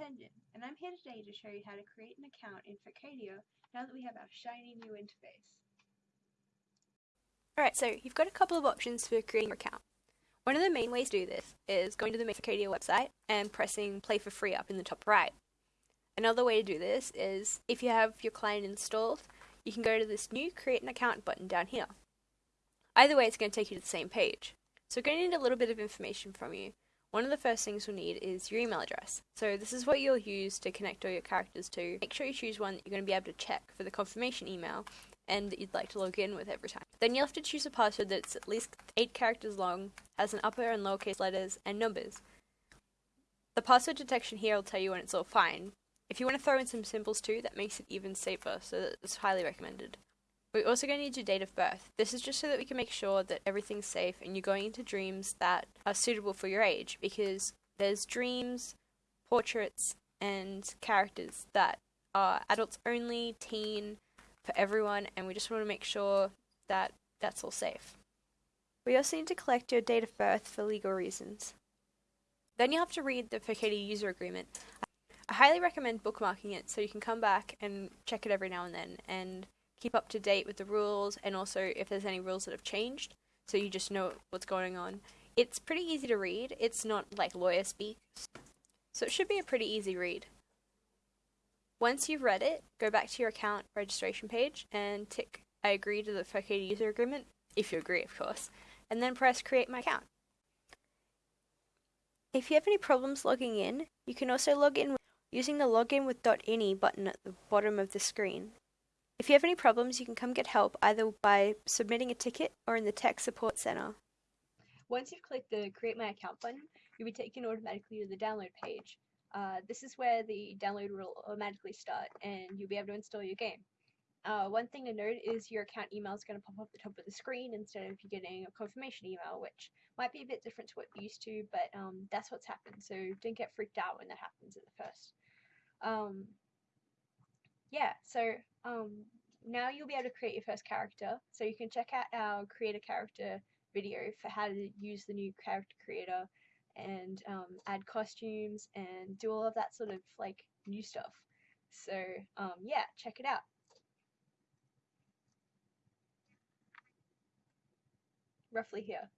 And I'm here today to show you how to create an account in Furcadia now that we have our shiny new interface. Alright, so you've got a couple of options for creating your account. One of the main ways to do this is going to the Furcadia website and pressing play for free up in the top right. Another way to do this is if you have your client installed, you can go to this new create an account button down here. Either way, it's going to take you to the same page. So we're going to need a little bit of information from you. One of the first things we'll need is your email address. So this is what you'll use to connect all your characters to. Make sure you choose one that you're going to be able to check for the confirmation email and that you'd like to log in with every time. Then you'll have to choose a password that's at least 8 characters long, has an upper and lowercase letters, and numbers. The password detection here will tell you when it's all fine. If you want to throw in some symbols too, that makes it even safer, so it's highly recommended. We're also going to need your date of birth. This is just so that we can make sure that everything's safe and you're going into dreams that are suitable for your age because there's dreams, portraits, and characters that are adults only, teen, for everyone, and we just want to make sure that that's all safe. We also need to collect your date of birth for legal reasons. Then you'll have to read the Furcadia user agreement. I highly recommend bookmarking it so you can come back and check it every now and then and keep up to date with the rules and also if there's any rules that have changed so you just know what's going on. It's pretty easy to read, it's not like lawyer speak, so it should be a pretty easy read. Once you've read it, go back to your account registration page and tick I agree to the Furcadia user agreement, if you agree of course, and then press create my account. If you have any problems logging in, you can also log in using the login with .ini button at the bottom of the screen. If you have any problems, you can come get help either by submitting a ticket or in the tech support center. Once you've clicked the Create My Account button, you'll be taken automatically to the download page. Uh, this is where the download will automatically start and you'll be able to install your game. Uh, one thing to note is your account email is going to pop up at the top of the screen instead of you getting a confirmation email, which might be a bit different to what you're used to, but um, that's what's happened. So don't get freaked out when that happens at the first. Um, yeah, so um, now you'll be able to create your first character. So you can check out our create a character video for how to use the new character creator and um, add costumes and do all of that sort of like new stuff. So um, yeah, check it out. Roughly here.